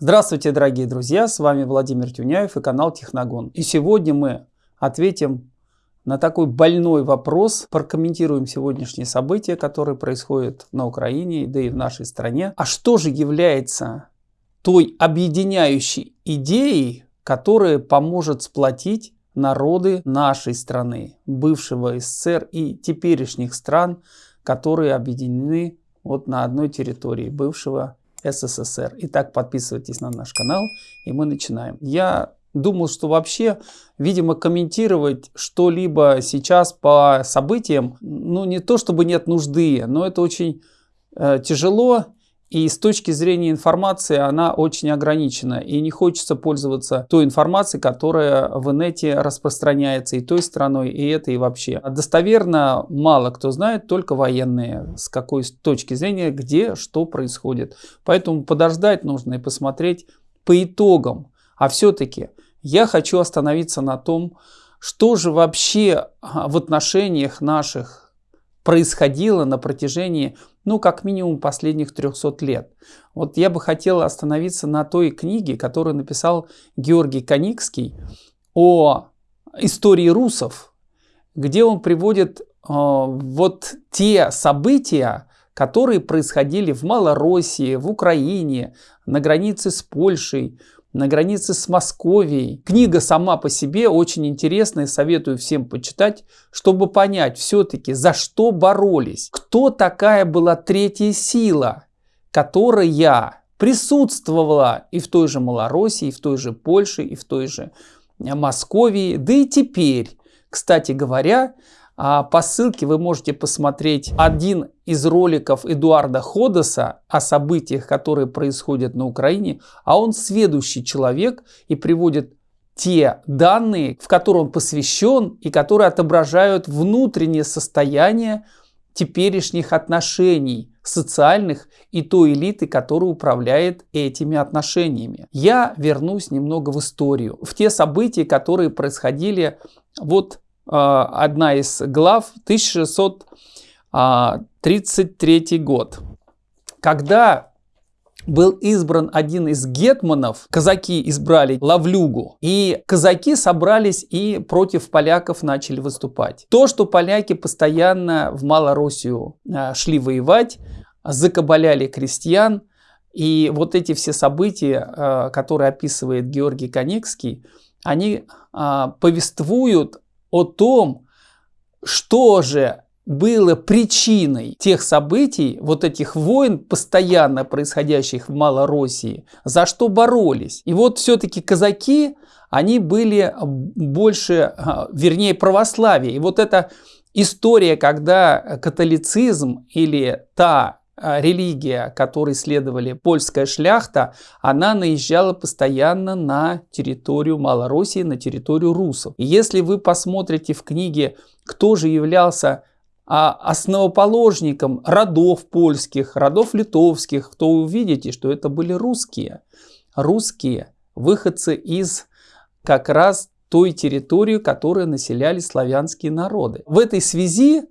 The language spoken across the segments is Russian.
Здравствуйте, дорогие друзья! С вами Владимир Тюняев и канал Техногон. И сегодня мы ответим на такой больной вопрос, прокомментируем сегодняшние события, которые происходят на Украине, да и в нашей стране. А что же является той объединяющей идеей, которая поможет сплотить народы нашей страны, бывшего СССР и теперешних стран, которые объединены вот на одной территории бывшего СССР. Итак, подписывайтесь на наш канал, и мы начинаем. Я думал, что вообще, видимо, комментировать что-либо сейчас по событиям, ну не то чтобы нет нужды, но это очень э, тяжело и с точки зрения информации она очень ограничена. И не хочется пользоваться той информацией, которая в инете распространяется и той страной, и это, и вообще. Достоверно мало кто знает, только военные, с какой точки зрения, где, что происходит. Поэтому подождать нужно и посмотреть по итогам. А все-таки я хочу остановиться на том, что же вообще в отношениях наших происходило на протяжении ну, как минимум последних 300 лет. Вот я бы хотел остановиться на той книге, которую написал Георгий Коникский о истории русов, где он приводит э, вот те события, которые происходили в Малороссии, в Украине, на границе с Польшей, на границе с Московией. Книга сама по себе очень интересная, советую всем почитать, чтобы понять все-таки, за что боролись, кто такая была третья сила, которая присутствовала и в той же Малороссии, и в той же Польше, и в той же Московии, да и теперь. Кстати говоря, по ссылке вы можете посмотреть один из роликов Эдуарда Ходоса о событиях, которые происходят на Украине, а он сведущий человек и приводит те данные, в которые он посвящен и которые отображают внутреннее состояние теперешних отношений социальных и той элиты, которая управляет этими отношениями. Я вернусь немного в историю, в те события, которые происходили вот одна из глав, 1633 год. Когда был избран один из гетманов, казаки избрали Лавлюгу, и казаки собрались и против поляков начали выступать. То, что поляки постоянно в Малороссию э, шли воевать, закабаляли крестьян, и вот эти все события, э, которые описывает Георгий Конекский, они повествуют о том, что же было причиной тех событий, вот этих войн, постоянно происходящих в Малороссии, за что боролись. И вот все-таки казаки, они были больше, а, вернее, православие. И вот эта история, когда католицизм или та религия, которой следовали польская шляхта, она наезжала постоянно на территорию Малороссии, на территорию русов. И если вы посмотрите в книге, кто же являлся а, основоположником родов польских, родов литовских, то увидите, что это были русские. Русские, выходцы из как раз той территории, которую населяли славянские народы. В этой связи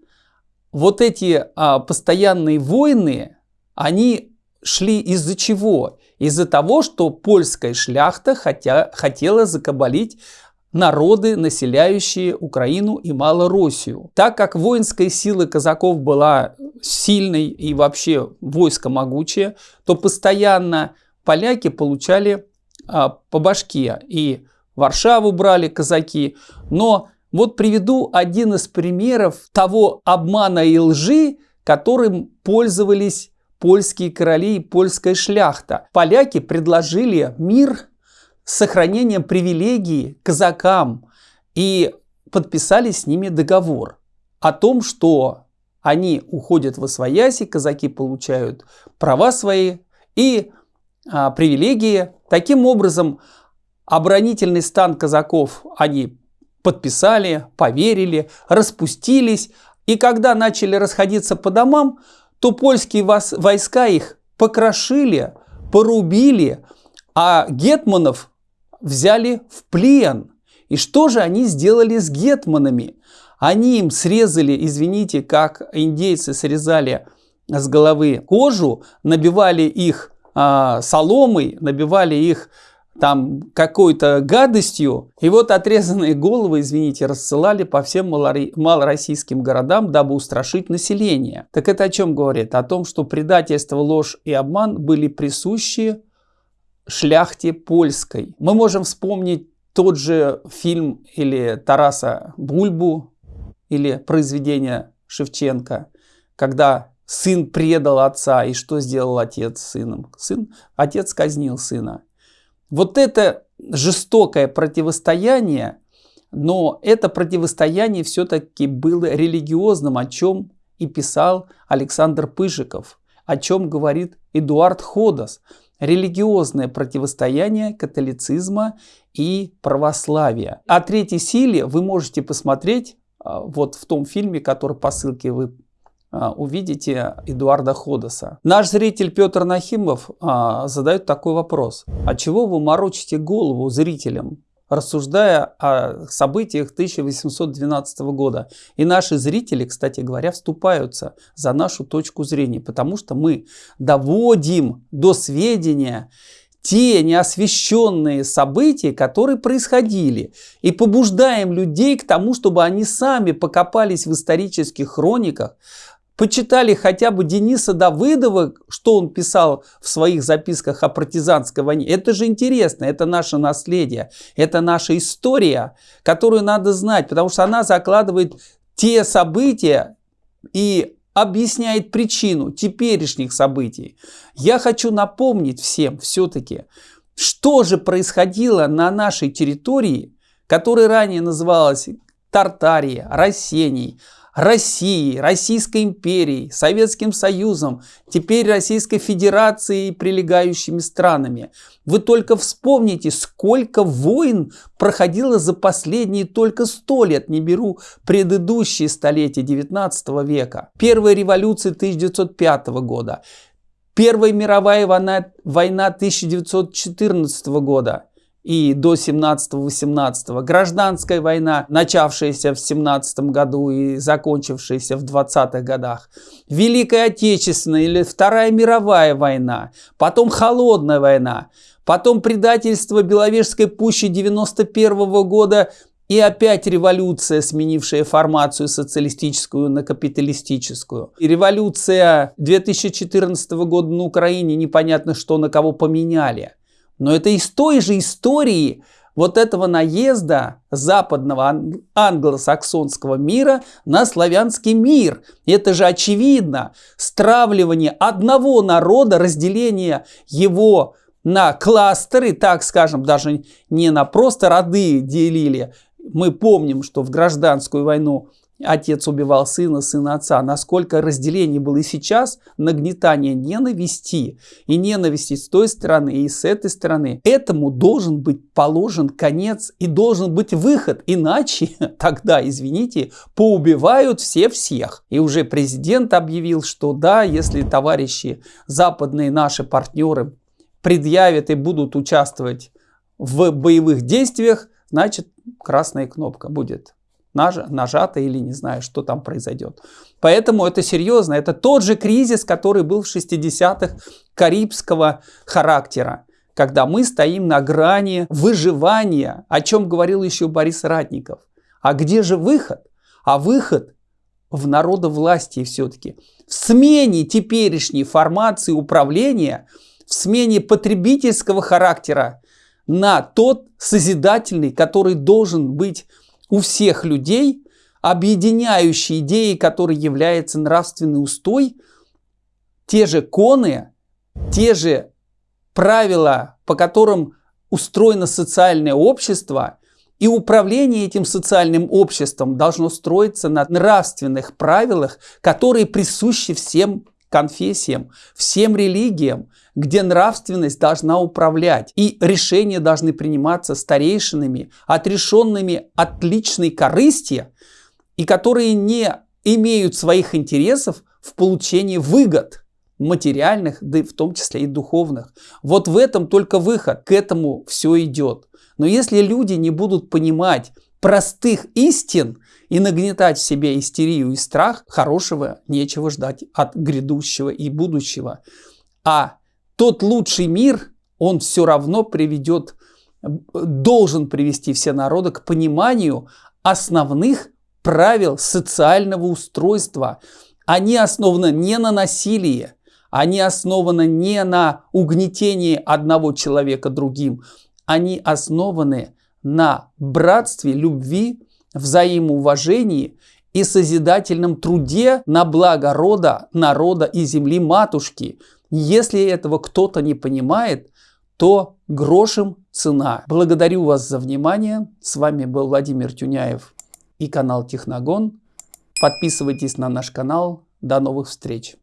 вот эти а, постоянные войны, они шли из-за чего? Из-за того, что польская шляхта хотя, хотела закабалить народы, населяющие Украину и Малороссию. Так как воинская сила казаков была сильной и вообще войско могучее, то постоянно поляки получали а, по башке. И Варшаву брали казаки, но вот приведу один из примеров того обмана и лжи, которым пользовались польские короли и польская шляхта. Поляки предложили мир с сохранением привилегий казакам и подписали с ними договор о том, что они уходят в освояси, казаки получают права свои и а, привилегии. Таким образом, оборонительный стан казаков они подписали, поверили, распустились. И когда начали расходиться по домам, то польские войска их покрошили, порубили, а гетманов взяли в плен. И что же они сделали с гетманами? Они им срезали, извините, как индейцы срезали с головы кожу, набивали их э, соломой, набивали их там какой-то гадостью. И вот отрезанные головы, извините, рассылали по всем малороссийским городам, дабы устрашить население. Так это о чем говорит? О том, что предательство, ложь и обман были присущи шляхте польской. Мы можем вспомнить тот же фильм или Тараса Бульбу, или произведение Шевченко, когда сын предал отца, и что сделал отец с сыном? Сын, отец казнил сына. Вот это жестокое противостояние, но это противостояние все-таки было религиозным, о чем и писал Александр Пыжиков, о чем говорит Эдуард Ходос. Религиозное противостояние католицизма и православия. О третьей силе вы можете посмотреть а, вот в том фильме, который по ссылке вы увидите Эдуарда Ходоса. Наш зритель Петр Нахимов а, задает такой вопрос. А чего вы морочите голову зрителям, рассуждая о событиях 1812 года? И наши зрители, кстати говоря, вступаются за нашу точку зрения, потому что мы доводим до сведения те неосвещенные события, которые происходили, и побуждаем людей к тому, чтобы они сами покопались в исторических хрониках, почитали хотя бы Дениса Давыдова, что он писал в своих записках о партизанской войне. Это же интересно, это наше наследие, это наша история, которую надо знать, потому что она закладывает те события и объясняет причину теперешних событий. Я хочу напомнить всем все-таки, что же происходило на нашей территории, которая ранее называлась Тартария, Рассений, Россией, Российской империей, Советским Союзом, теперь Российской Федерацией и прилегающими странами. Вы только вспомните, сколько войн проходило за последние только сто лет, не беру предыдущие столетия 19 века. Первая революция 1905 года, Первая мировая война, война 1914 года – и до 17-18. Гражданская война, начавшаяся в 17 году и закончившаяся в 20-х годах. Великая Отечественная или Вторая мировая война. Потом Холодная война. Потом предательство Беловежской пущи 91 -го года и опять революция, сменившая формацию социалистическую на капиталистическую. И революция 2014 года на Украине непонятно что на кого поменяли. Но это из той же истории вот этого наезда западного англосаксонского мира на славянский мир. Это же очевидно. Стравливание одного народа, разделение его на кластеры, так скажем, даже не на просто роды делили. Мы помним, что в гражданскую войну Отец убивал сына, сына отца. Насколько разделение было и сейчас, нагнетание ненависти. И ненависти с той стороны, и с этой стороны. Этому должен быть положен конец и должен быть выход. Иначе тогда, извините, поубивают все всех. И уже президент объявил, что да, если товарищи западные наши партнеры предъявят и будут участвовать в боевых действиях, значит красная кнопка будет нажато или не знаю, что там произойдет. Поэтому это серьезно. Это тот же кризис, который был в 60-х карибского характера когда мы стоим на грани выживания, о чем говорил еще Борис Ратников. А где же выход? А выход в народовластии все-таки. В смене теперешней формации управления, в смене потребительского характера на тот созидательный, который должен быть у всех людей объединяющей идеей, которой является нравственный устой, те же коны, те же правила, по которым устроено социальное общество, и управление этим социальным обществом должно строиться на нравственных правилах, которые присущи всем конфессиям, всем религиям, где нравственность должна управлять, и решения должны приниматься старейшинами, отрешенными от личной корысти, и которые не имеют своих интересов в получении выгод материальных, да в том числе и духовных. Вот в этом только выход, к этому все идет. Но если люди не будут понимать простых истин и нагнетать в себе истерию и страх, хорошего нечего ждать от грядущего и будущего. А тот лучший мир, он все равно приведет, должен привести все народы к пониманию основных правил социального устройства. Они основаны не на насилии, они основаны не на угнетении одного человека другим, они основаны на братстве, любви, взаимоуважении и созидательном труде на благо рода, народа и земли матушки. Если этого кто-то не понимает, то грошем цена. Благодарю вас за внимание. С вами был Владимир Тюняев и канал Техногон. Подписывайтесь на наш канал. До новых встреч!